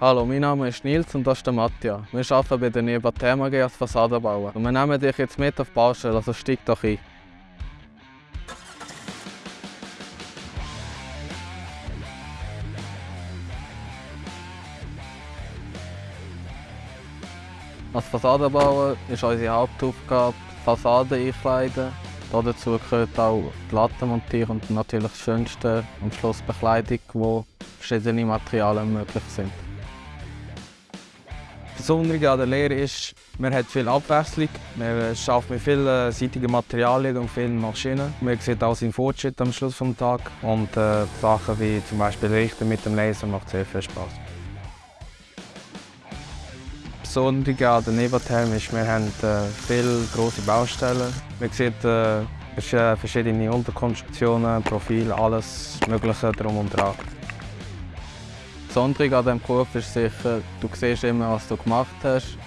Hallo, mein Name ist Nils und das ist der Mattia. Wir arbeiten bei der NEBA TMAG als Fassadenbauer. Und wir nehmen dich jetzt mit auf die Baustelle, also steig doch ein. Als Fassadenbauer ist unsere Hauptaufgabe Fassaden einkleiden. Dazu gehört auch die Latten montieren und natürlich das Schönste am Schluss Bekleidung, wo verschiedene Materialien möglich sind. Besondere an der Lehre ist, man hat viel Abwechslung. Man arbeitet mit vielseitigen Materialien und vielen Maschinen. Man sieht auch seinen Fortschritt am Schluss des Tages. Und äh, Sachen wie zum Beispiel Richten mit dem Laser macht sehr viel Spaß. Besondere an der Nebatherm ist, wir haben äh, viele grosse Baustellen. Man sieht äh, verschiedene Unterkonstruktionen, Profile, alles Mögliche drum und dran. Das Besondere an diesem Beruf ist sicher, du siehst immer, was du gemacht hast.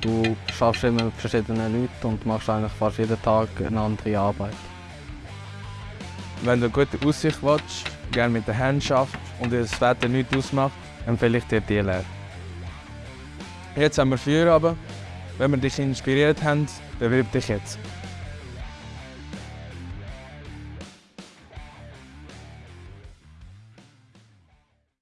Du arbeitest immer mit verschiedenen Leuten und machst eigentlich fast jeden Tag eine andere Arbeit. Wenn du eine gute Aussicht willst, gerne mit den Händen schaffst und dir das Wetter nichts ausmacht, empfehle ich dir die Lehre. Jetzt haben wir Feierabend. Wenn wir dich inspiriert haben, bewirb dich jetzt.